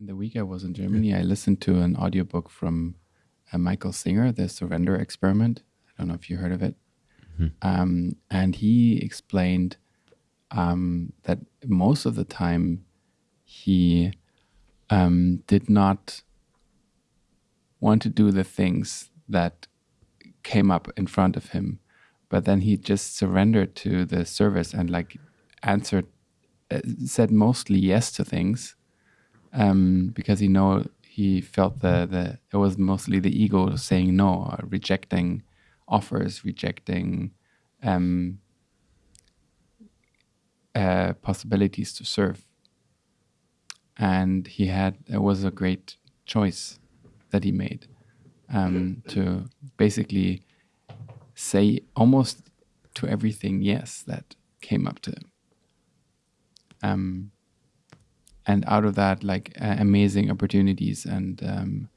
in the week I was in Germany, I listened to an audiobook from uh, Michael Singer, The Surrender Experiment. I don't know if you heard of it. Mm-hmm. Um, and he explained um, that most of the time he um, did not want to do the things that came up in front of him, but then he just surrendered to the service and like answered, uh, said mostly yes to things um, because he know he felt the the it was mostly the ego saying no, rejecting offers, rejecting um, uh, possibilities to serve. And he had it was a great choice that he made um, to basically say almost to everything yes that came up to him. Um, and out of that, like uh, amazing opportunities and um,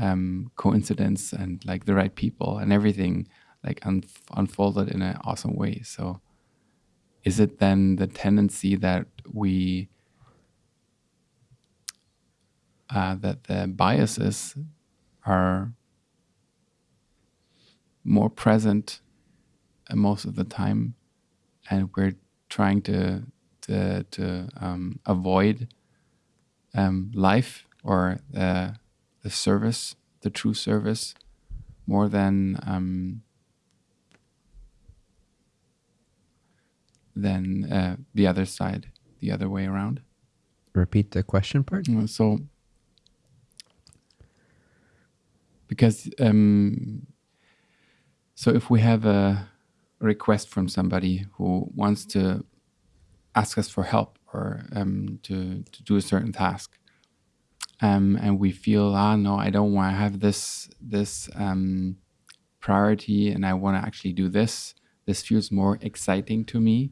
um, coincidence and like the right people and everything like un- unfolded in an awesome way. So, is it then the tendency that we uh, that the biases are more present uh, most of the time, and we're trying to to, to um, avoid um, life or the the service, the true service, more than um, than uh, the other side, the other way around. Repeat the question part. Uh, so, because um, so if we have a request from somebody who wants to ask us for help or um, to to do a certain task, um, and we feel ah no, I don't want to have this this um, priority, and I want to actually do this. This feels more exciting to me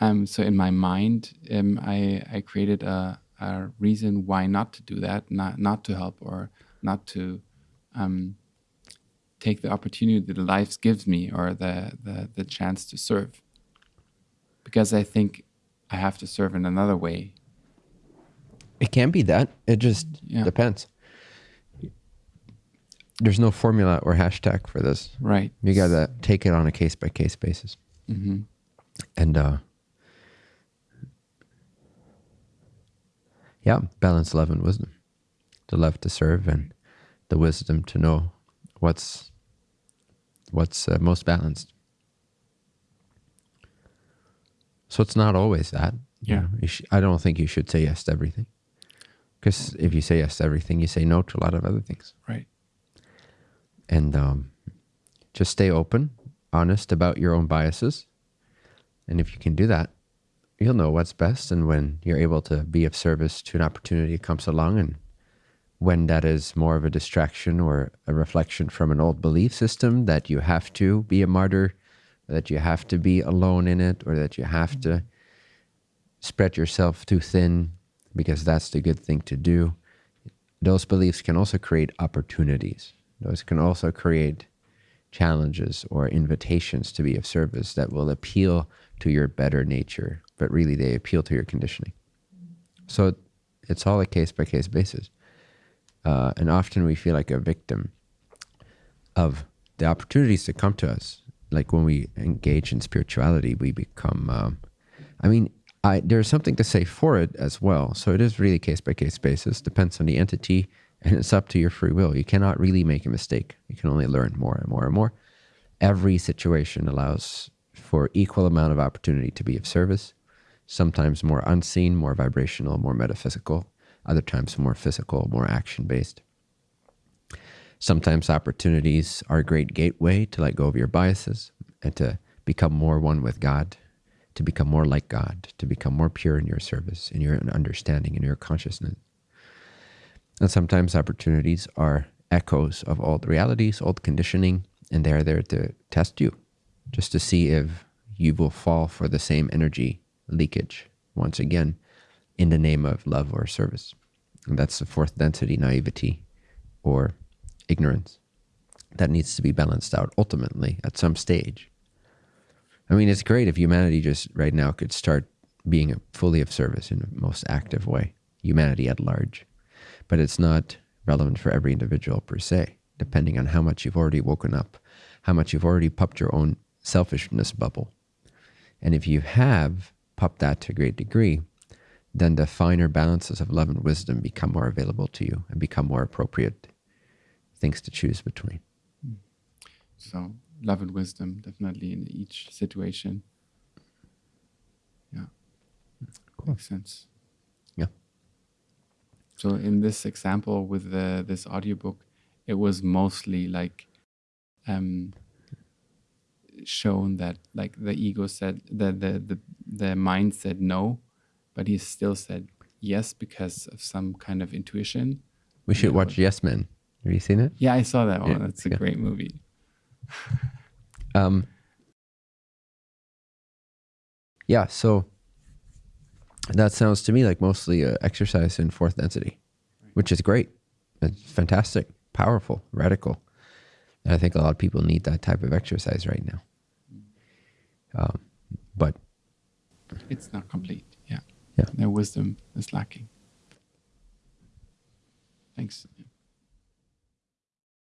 um, so in my mind, um, I, I created a, a reason why not to do that, not, not to help or not to um, take the opportunity that life gives me or the, the, the chance to serve. Because I think I have to serve in another way. It can be that. It just yeah. depends. There's no formula or hashtag for this. Right. You got to take it on a case by case basis. Mm-hmm. And uh, yeah, balance love and wisdom. The love to serve and the wisdom to know what's what's uh, most balanced. So it's not always that. Yeah. You sh- I don't think you should say yes to everything. Because if you say yes to everything, you say no to a lot of other things. Right. And um, just stay open, honest about your own biases. And if you can do that, you'll know what's best and when you're able to be of service to an opportunity comes along and when that is more of a distraction or a reflection from an old belief system that you have to be a martyr that you have to be alone in it or that you have to spread yourself too thin because that's the good thing to do those beliefs can also create opportunities those can also create challenges or invitations to be of service that will appeal to your better nature but really they appeal to your conditioning. So it's all a case by case basis. Uh, and often we feel like a victim of the opportunities that come to us. Like when we engage in spirituality, we become, um, I mean, I, there's something to say for it as well. So it is really case by case basis, depends on the entity, and it's up to your free will. You cannot really make a mistake. You can only learn more and more and more. Every situation allows for equal amount of opportunity to be of service sometimes more unseen, more vibrational, more metaphysical, other times more physical, more action based. Sometimes opportunities are a great gateway to let go of your biases and to become more one with God, to become more like God, to become more pure in your service, in your understanding, in your consciousness. And sometimes opportunities are echoes of old realities, old conditioning, and they're there to test you, just to see if you will fall for the same energy leakage, once again, in the name of love or service. And that's the fourth density, naivety or ignorance. That needs to be balanced out ultimately at some stage. I mean, it's great if humanity just right now could start being fully of service in the most active way. humanity at large. But it's not relevant for every individual per se, depending on how much you've already woken up, how much you've already popped your own selfishness bubble. And if you have popped that to a great degree, then the finer balances of love and wisdom become more available to you and become more appropriate things to choose between. So love and wisdom definitely in each situation. Yeah. Cool. Makes sense. Yeah. So in this example with the this audiobook, it was mostly like um shown that like the ego said that the the, the mind said no, but he still said yes because of some kind of intuition. We should watch Yes Men. Have you seen it? Yeah, I saw that one. Yeah, That's a yeah. great movie. Um, yeah, so that sounds to me like mostly uh, exercise in fourth density, which is great. It's fantastic, powerful, radical. And I think a lot of people need that type of exercise right now. Um, but It's not complete. Yeah. Yeah. Their wisdom is lacking. Thanks.